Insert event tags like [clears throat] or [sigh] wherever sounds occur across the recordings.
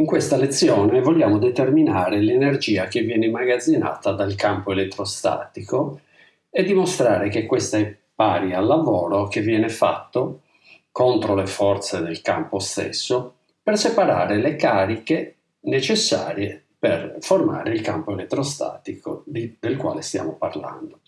In questa lezione vogliamo determinare l'energia che viene immagazzinata dal campo elettrostatico e dimostrare che questa è pari al lavoro che viene fatto contro le forze del campo stesso per separare le cariche necessarie per formare il campo elettrostatico di, del quale stiamo parlando.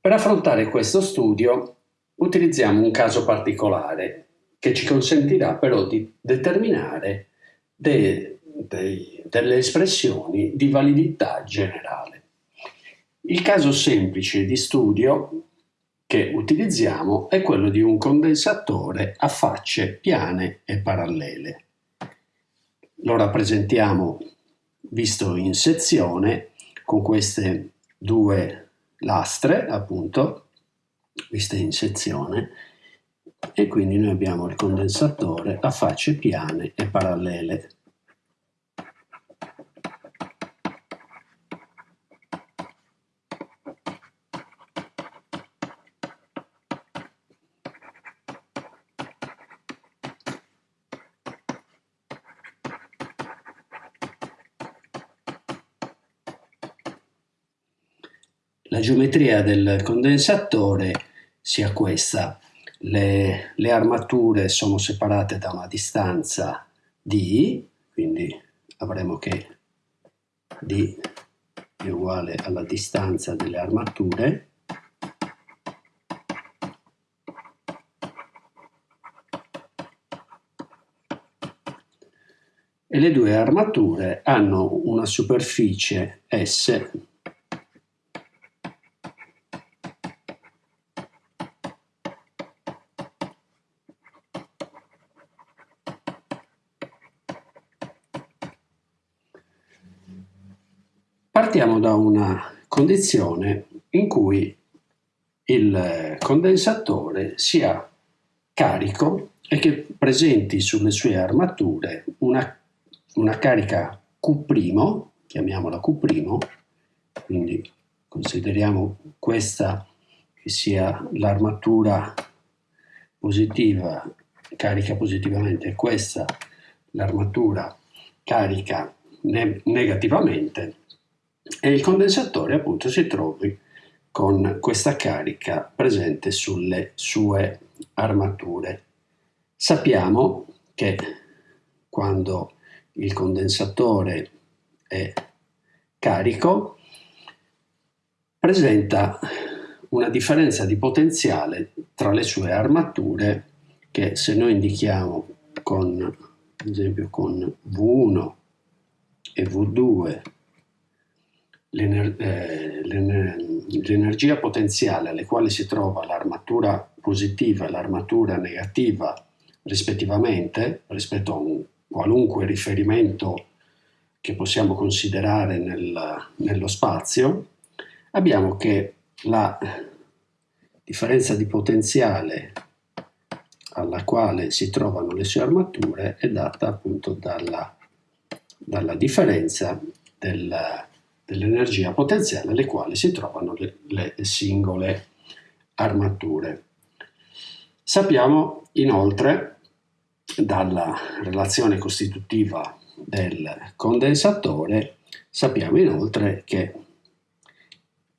Per affrontare questo studio utilizziamo un caso particolare che ci consentirà però di determinare de, de, delle espressioni di validità generale. Il caso semplice di studio che utilizziamo è quello di un condensatore a facce piane e parallele. Lo rappresentiamo visto in sezione con queste due lastre, appunto, viste in sezione, e quindi noi abbiamo il condensatore a facce piane e parallele. La geometria del condensatore sia questa. Le, le, armature sono separate da una distanza d, quindi avremo che d è uguale alla distanza delle armature, e le due armature hanno una superficie S Partiamo da una condizione in cui il condensatore sia carico e che presenti sulle sue armature una, una carica Q', chiamiamola Q', quindi consideriamo questa che sia l'armatura positiva, carica positivamente, e questa l'armatura carica ne negativamente, e il condensatore appunto si trovi con questa carica presente sulle sue armature. Sappiamo che quando il condensatore è carico presenta una differenza di potenziale tra le sue armature che se noi indichiamo con, ad esempio con V1 e V2 eh, l'energia potenziale alle quali si trova l'armatura positiva e l'armatura negativa rispettivamente, rispetto a un qualunque riferimento che possiamo considerare nel, nello spazio, abbiamo che la differenza di potenziale alla quale si trovano le sue armature è data appunto dalla, dalla differenza del, dell'energia potenziale alle quali si trovano le, le singole armature. Sappiamo inoltre dalla relazione costitutiva del condensatore, sappiamo inoltre che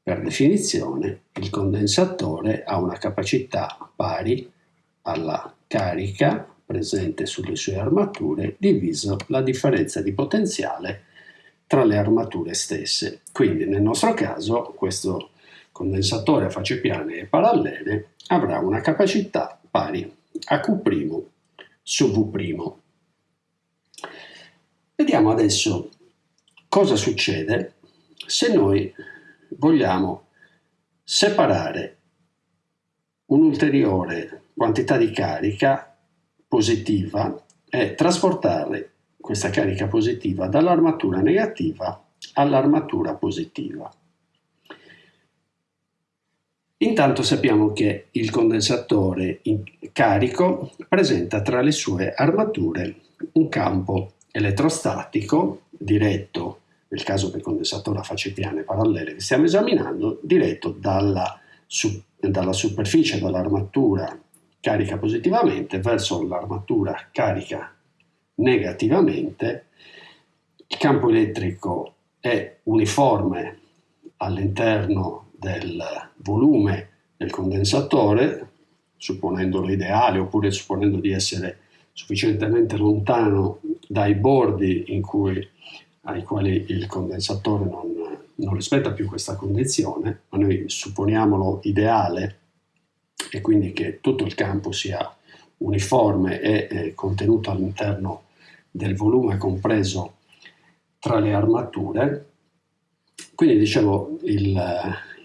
per definizione il condensatore ha una capacità pari alla carica presente sulle sue armature diviso la differenza di potenziale tra le armature stesse. Quindi nel nostro caso questo condensatore a facce piane e parallele avrà una capacità pari a Q' su V'. Vediamo adesso cosa succede se noi vogliamo separare un'ulteriore quantità di carica positiva e trasportare questa carica positiva dall'armatura negativa all'armatura positiva. Intanto sappiamo che il condensatore carico presenta tra le sue armature un campo elettrostatico diretto, nel caso del condensatore a facce piane parallele che stiamo esaminando, diretto dalla, dalla superficie dell'armatura carica positivamente verso l'armatura carica negativamente, il campo elettrico è uniforme all'interno del volume del condensatore, supponendolo ideale oppure supponendo di essere sufficientemente lontano dai bordi cui, ai quali il condensatore non, non rispetta più questa condizione, ma noi supponiamolo ideale e quindi che tutto il campo sia uniforme e eh, contenuto all'interno del volume compreso tra le armature. Quindi dicevo il,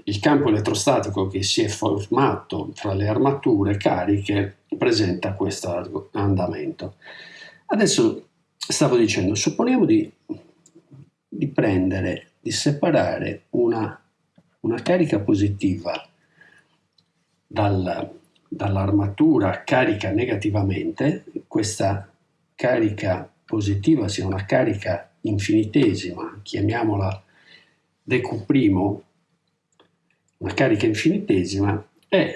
il campo elettrostatico che si è formato tra le armature cariche presenta questo andamento. Adesso stavo dicendo, supponiamo di, di prendere, di separare una, una carica positiva dal, dall'armatura carica negativamente, questa carica positiva sia una carica infinitesima, chiamiamola dq', una carica infinitesima, e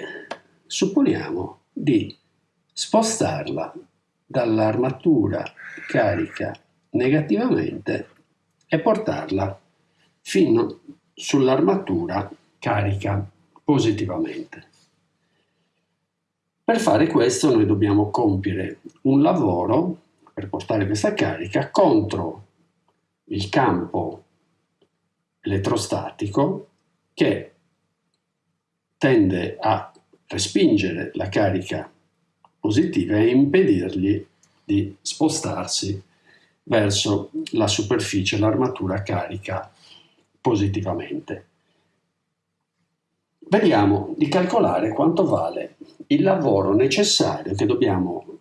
supponiamo di spostarla dall'armatura carica negativamente e portarla fino sull'armatura carica positivamente. Per fare questo noi dobbiamo compiere un lavoro per portare questa carica contro il campo elettrostatico che tende a respingere la carica positiva e impedirgli di spostarsi verso la superficie, l'armatura carica positivamente. Vediamo di calcolare quanto vale il lavoro necessario che dobbiamo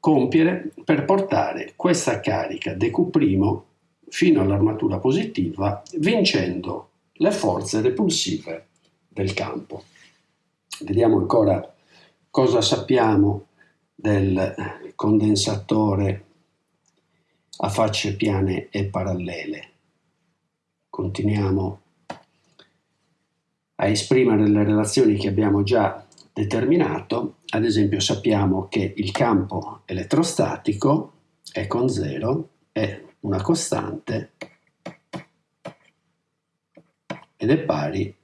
compiere per portare questa carica dq' fino all'armatura positiva vincendo le forze repulsive del campo. Vediamo ancora cosa sappiamo del condensatore a facce piane e parallele. Continuiamo a esprimere le relazioni che abbiamo già determinato, ad esempio sappiamo che il campo elettrostatico è con zero, è una costante ed è pari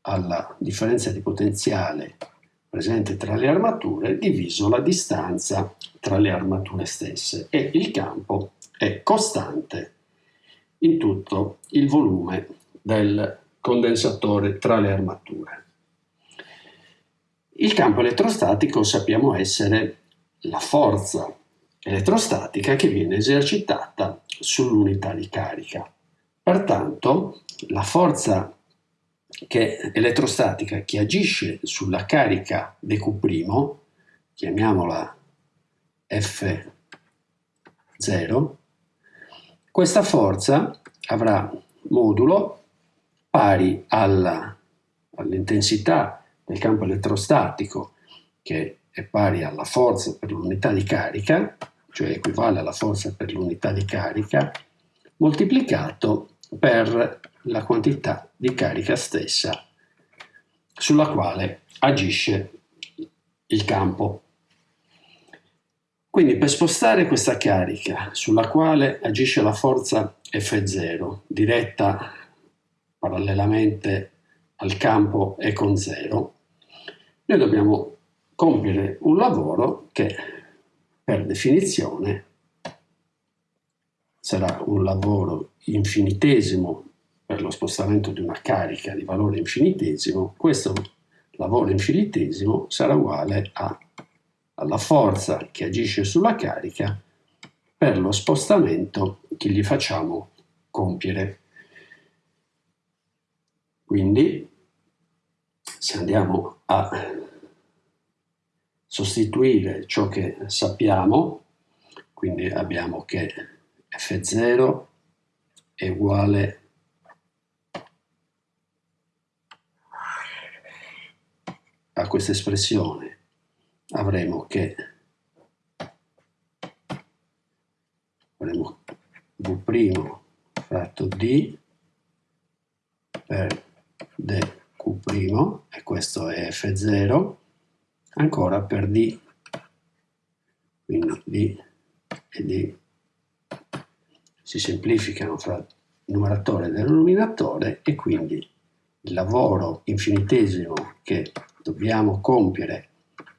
alla differenza di potenziale presente tra le armature diviso la distanza tra le armature stesse e il campo è costante in tutto il volume del condensatore tra le armature. Il campo elettrostatico sappiamo essere la forza elettrostatica che viene esercitata sull'unità di carica. Pertanto la forza che elettrostatica che agisce sulla carica dq', chiamiamola F0, questa forza avrà modulo pari all'intensità del campo elettrostatico che è pari alla forza per l'unità di carica, cioè equivale alla forza per l'unità di carica, moltiplicato per la quantità di carica stessa sulla quale agisce il campo. Quindi per spostare questa carica sulla quale agisce la forza F0 diretta parallelamente al campo e con 0, noi dobbiamo compiere un lavoro che per definizione sarà un lavoro infinitesimo per lo spostamento di una carica di valore infinitesimo, questo lavoro infinitesimo sarà uguale a, alla forza che agisce sulla carica per lo spostamento che gli facciamo compiere. Quindi se andiamo a sostituire ciò che sappiamo, quindi abbiamo che F0 è uguale a questa espressione, avremo che avremo V' fratto D per dq' e questo è f0 ancora per d. Quindi d e di, si semplificano fra numeratore e denominatore e quindi il lavoro infinitesimo che dobbiamo compiere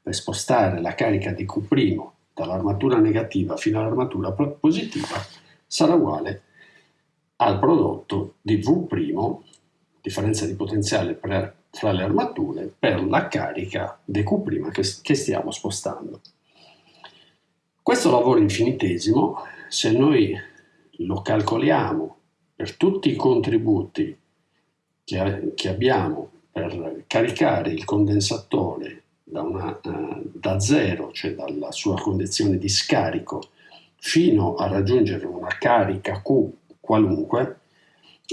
per spostare la carica di Q' dall'armatura negativa fino all'armatura positiva sarà uguale al prodotto di V', differenza di potenziale per, fra le armature, per la carica Q' che, che stiamo spostando. Questo lavoro infinitesimo, se noi lo calcoliamo per tutti i contributi che, che abbiamo per caricare il condensatore da, una, uh, da zero, cioè dalla sua condizione di scarico, fino a raggiungere una carica Q qualunque,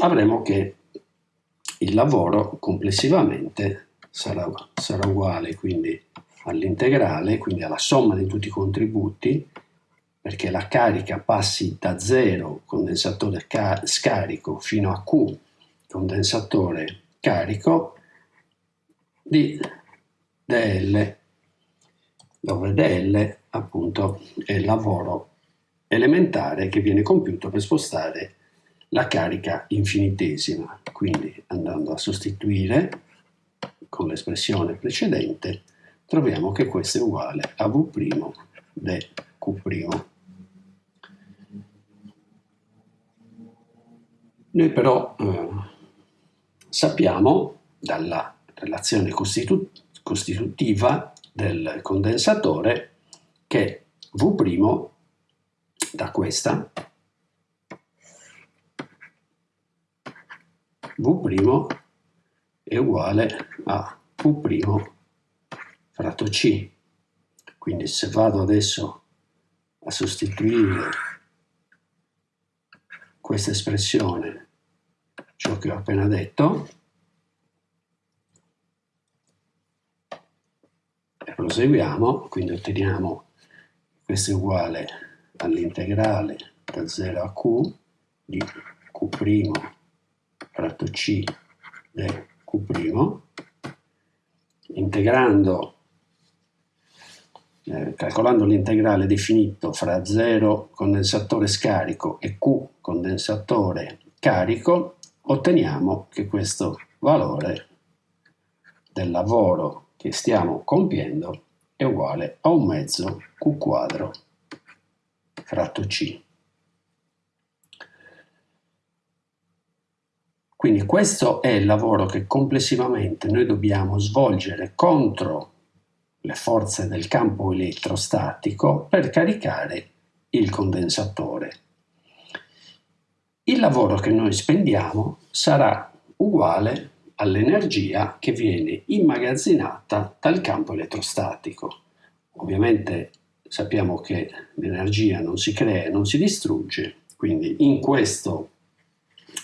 avremo che il lavoro complessivamente sarà, sarà uguale quindi all'integrale, quindi alla somma di tutti i contributi, perché la carica passi da 0 condensatore scarico fino a Q condensatore carico di dl, dove dl appunto è il lavoro elementare che viene compiuto per spostare la carica infinitesima. Quindi andando a sostituire con l'espressione precedente troviamo che questo è uguale a V' de Q'. Noi però eh, sappiamo dalla relazione costitu costitutiva del condensatore che V' da questa V' è uguale a Q' fratto C. Quindi se vado adesso a sostituire questa espressione, ciò che ho appena detto, e proseguiamo, quindi otteniamo questo è uguale all'integrale da 0 a q di q' fratto c del q', integrando eh, calcolando l'integrale definito fra 0 condensatore scarico e Q condensatore carico, otteniamo che questo valore del lavoro che stiamo compiendo è uguale a un mezzo Q quadro fratto C. Quindi questo è il lavoro che complessivamente noi dobbiamo svolgere contro le forze del campo elettrostatico per caricare il condensatore. Il lavoro che noi spendiamo sarà uguale all'energia che viene immagazzinata dal campo elettrostatico. Ovviamente sappiamo che l'energia non si crea e non si distrugge, quindi in questo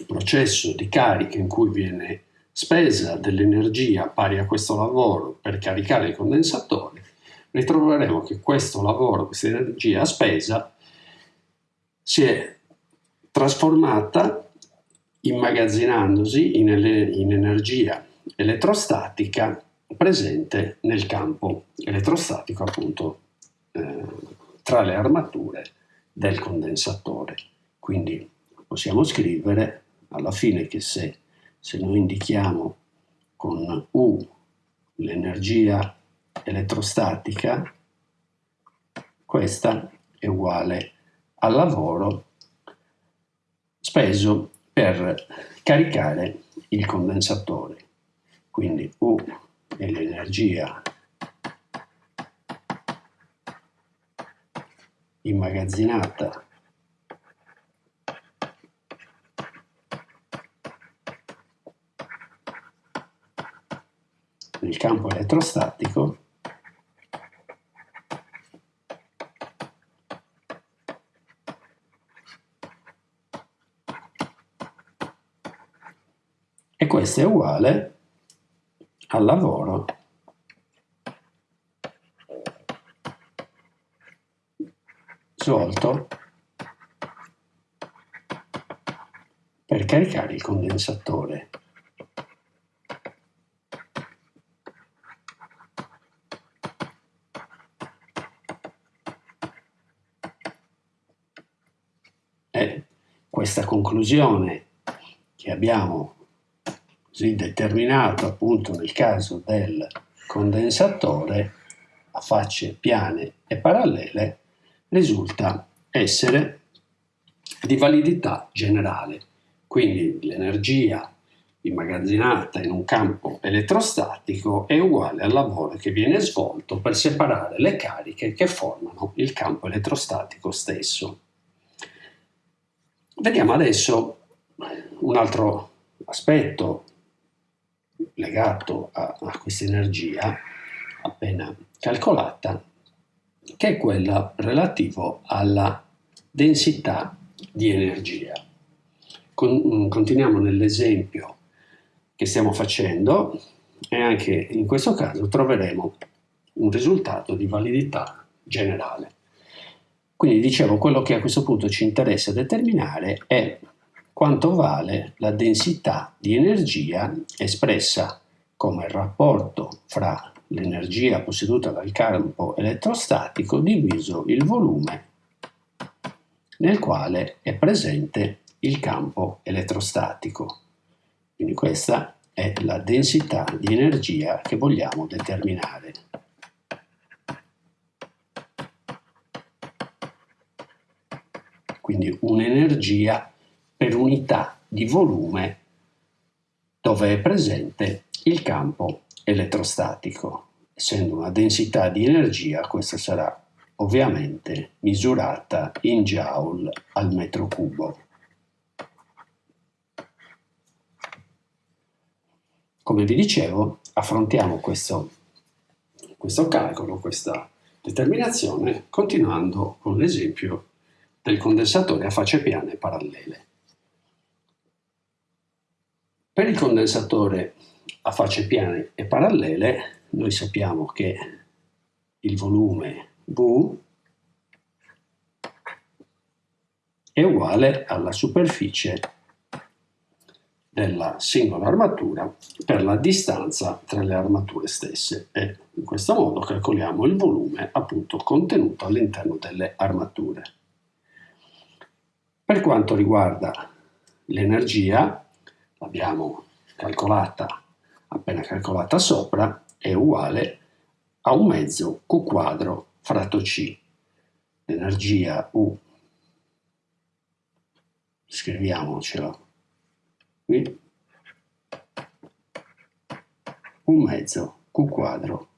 processo di carica in cui viene spesa dell'energia pari a questo lavoro per caricare il condensatore, ritroveremo che questo lavoro, questa energia spesa, si è trasformata immagazzinandosi in, in energia elettrostatica presente nel campo elettrostatico appunto eh, tra le armature del condensatore. Quindi possiamo scrivere alla fine che se se noi indichiamo con U l'energia elettrostatica, questa è uguale al lavoro speso per caricare il condensatore. Quindi U è l'energia immagazzinata del campo elettrostatico e questo è uguale al lavoro. Svolto per caricare il condensatore questa conclusione che abbiamo così determinato appunto nel caso del condensatore a facce piane e parallele risulta essere di validità generale. Quindi l'energia immagazzinata in un campo elettrostatico è uguale al lavoro che viene svolto per separare le cariche che formano il campo elettrostatico stesso. Vediamo adesso un altro aspetto legato a, a questa energia appena calcolata, che è quella relativo alla densità di energia. Con, continuiamo nell'esempio che stiamo facendo e anche in questo caso troveremo un risultato di validità generale. Quindi dicevo, quello che a questo punto ci interessa determinare è quanto vale la densità di energia espressa come rapporto fra l'energia posseduta dal campo elettrostatico diviso il volume nel quale è presente il campo elettrostatico. Quindi questa è la densità di energia che vogliamo determinare. Quindi un'energia per unità di volume dove è presente il campo elettrostatico. Essendo una densità di energia, questa sarà ovviamente misurata in joule al metro cubo. Come vi dicevo, affrontiamo questo, questo calcolo, questa determinazione, continuando con l'esempio del condensatore a facce piane parallele. Per il condensatore a facce piane e parallele noi sappiamo che il volume V è uguale alla superficie della singola armatura per la distanza tra le armature stesse e in questo modo calcoliamo il volume appunto contenuto all'interno delle armature. Per quanto riguarda l'energia, l'abbiamo calcolata, appena calcolata sopra, è uguale a un mezzo Q quadro fratto C. L'energia U, scriviamocela qui un mezzo Q quadro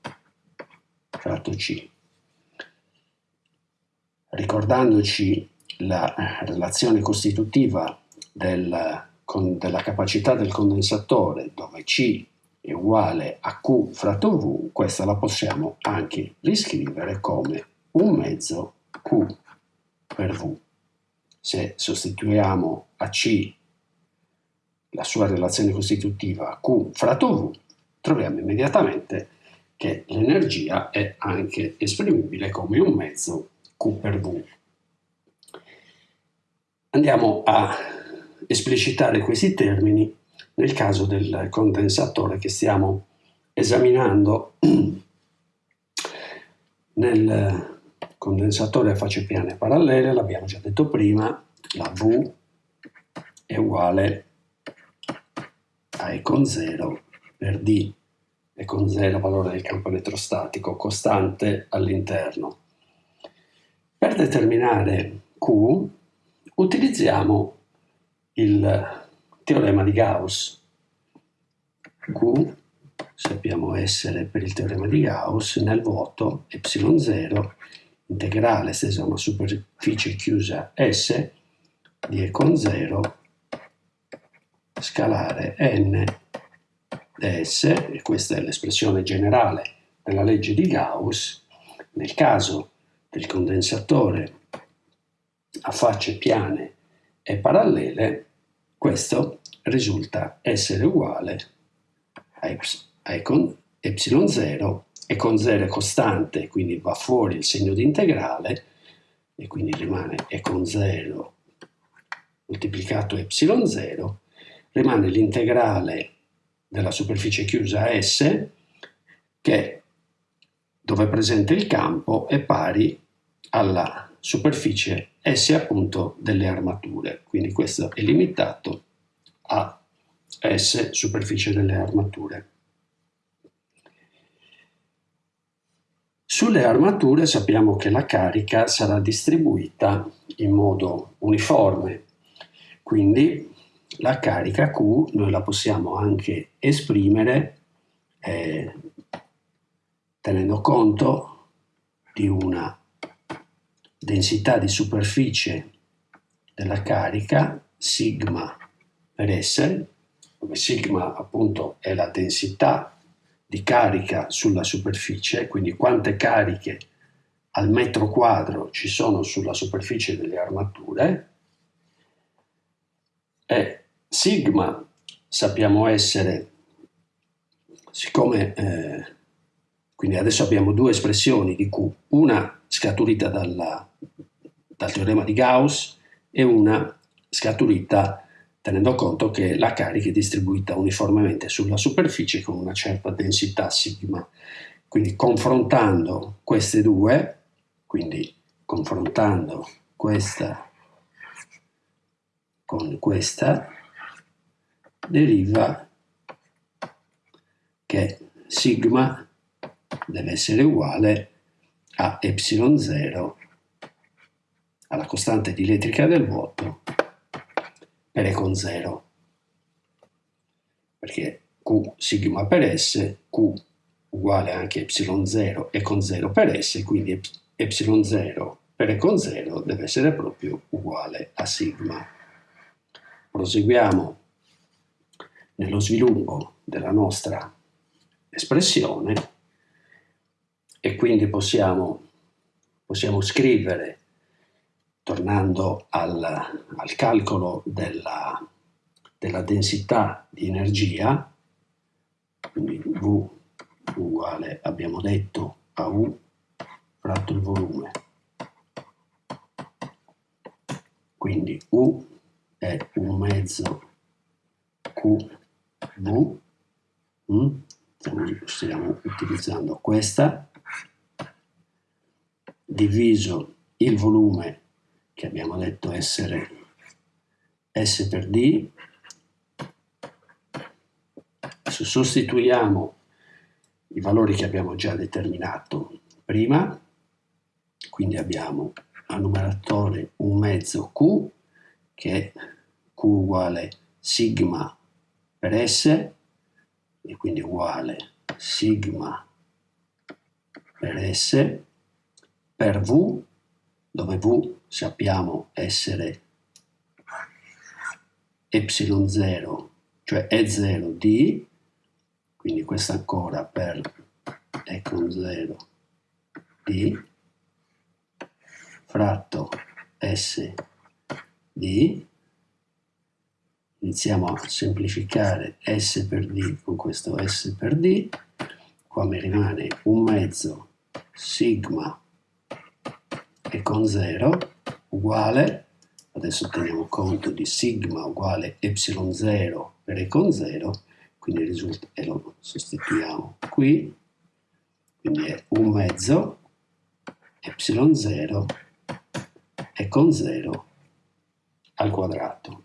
fratto C. Ricordandoci la relazione costitutiva del, con, della capacità del condensatore dove C è uguale a Q fratto V, questa la possiamo anche riscrivere come un mezzo Q per V. Se sostituiamo a C la sua relazione costitutiva Q fratto V, troviamo immediatamente che l'energia è anche esprimibile come un mezzo Q per V. Andiamo a esplicitare questi termini nel caso del condensatore che stiamo esaminando. [clears throat] Nel condensatore a facce piane parallele, l'abbiamo già detto prima, la V è uguale a E con 0 per D, E con 0 valore del campo elettrostatico costante all'interno. Per determinare Q utilizziamo il teorema di Gauss. Q sappiamo essere per il teorema di Gauss nel vuoto ε0 integrale esteso a una superficie chiusa S di E con 0 scalare n ds, e questa è l'espressione generale della legge di Gauss, nel caso del condensatore a facce piane e parallele, questo risulta essere uguale a, a con ε0 e con 0 è costante, quindi va fuori il segno di integrale e quindi rimane e con 0 moltiplicato ε0 rimane l'integrale della superficie chiusa S che dove è presente il campo è pari alla superficie S appunto delle armature, quindi questo è limitato a S superficie delle armature. Sulle armature sappiamo che la carica sarà distribuita in modo uniforme, quindi la carica Q noi la possiamo anche esprimere eh, tenendo conto di una densità di superficie della carica sigma per S, dove sigma appunto è la densità di carica sulla superficie, quindi quante cariche al metro quadro ci sono sulla superficie delle armature, e sigma sappiamo essere, siccome eh, quindi adesso abbiamo due espressioni di Q, una scaturita dalla, dal teorema di Gauss e una scaturita tenendo conto che la carica è distribuita uniformemente sulla superficie con una certa densità sigma. Quindi confrontando queste due, quindi confrontando questa con questa, deriva che sigma deve essere uguale a y0 alla costante dielettrica del vuoto per E con 0 perché Q sigma per S Q uguale anche y0 E con 0 per S quindi y0 per E con 0 deve essere proprio uguale a sigma. Proseguiamo nello sviluppo della nostra espressione e quindi possiamo, possiamo scrivere, tornando al, al calcolo della, della, densità di energia, quindi V uguale, abbiamo detto, a U fratto il volume. Quindi U è un mezzo QV, mm? stiamo utilizzando questa, diviso il volume che abbiamo detto essere S per D. Adesso sostituiamo i valori che abbiamo già determinato prima, quindi abbiamo a numeratore un mezzo Q che è Q uguale sigma per S e quindi uguale sigma per S per V, dove V sappiamo essere ε0, cioè E0 di, quindi questo ancora per E con 0 di, fratto S di, iniziamo a semplificare S per D con questo S per D, qua mi rimane un mezzo sigma e con 0 uguale, adesso teniamo conto di sigma uguale ε0 per e con 0, quindi risulta, e lo sostituiamo qui, quindi è un mezzo ε0 e con 0 al quadrato.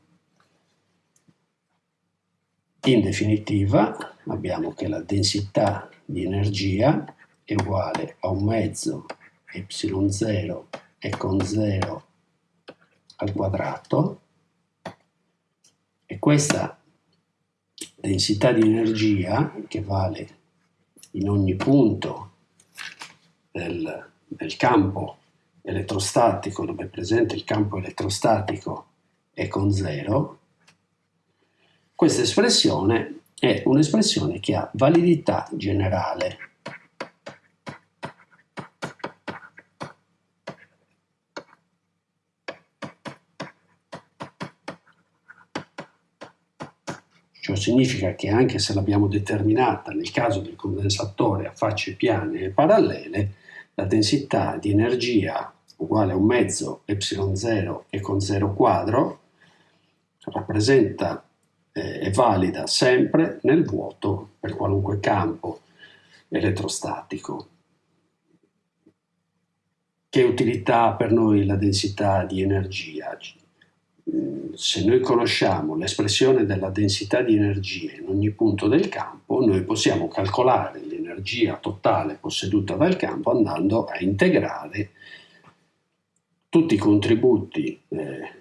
In definitiva abbiamo che la densità di energia è uguale a un mezzo y0 e con 0 al quadrato. E questa densità di energia che vale in ogni punto del, del campo elettrostatico dove è presente il campo elettrostatico è con 0 questa espressione è un'espressione che ha validità generale Ciò significa che anche se l'abbiamo determinata nel caso del condensatore a facce piane e parallele, la densità di energia uguale a un mezzo ε0 e con 0 quadro rappresenta eh, è valida sempre nel vuoto per qualunque campo elettrostatico. che utilità ha per noi la densità di energia? Se noi conosciamo l'espressione della densità di energia in ogni punto del campo, noi possiamo calcolare l'energia totale posseduta dal campo andando a integrare tutti i contributi eh,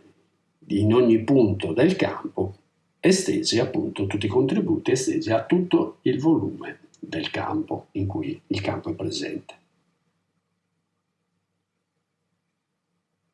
in ogni punto del campo estesi appunto tutti i contributi estesi a tutto il volume del campo in cui il campo è presente.